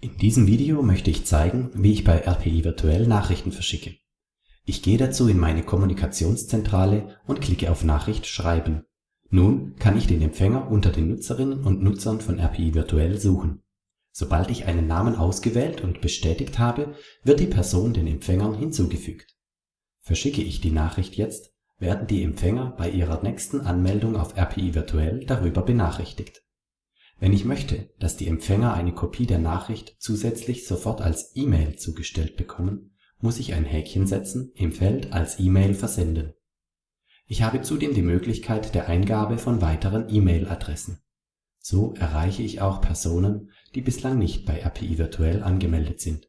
In diesem Video möchte ich zeigen, wie ich bei RPI Virtuell Nachrichten verschicke. Ich gehe dazu in meine Kommunikationszentrale und klicke auf Nachricht schreiben. Nun kann ich den Empfänger unter den Nutzerinnen und Nutzern von RPI Virtuell suchen. Sobald ich einen Namen ausgewählt und bestätigt habe, wird die Person den Empfängern hinzugefügt. Verschicke ich die Nachricht jetzt, werden die Empfänger bei ihrer nächsten Anmeldung auf RPI Virtuell darüber benachrichtigt. Wenn ich möchte, dass die Empfänger eine Kopie der Nachricht zusätzlich sofort als E-Mail zugestellt bekommen, muss ich ein Häkchen setzen im Feld Als E-Mail versenden. Ich habe zudem die Möglichkeit der Eingabe von weiteren E-Mail-Adressen. So erreiche ich auch Personen, die bislang nicht bei RPI Virtuell angemeldet sind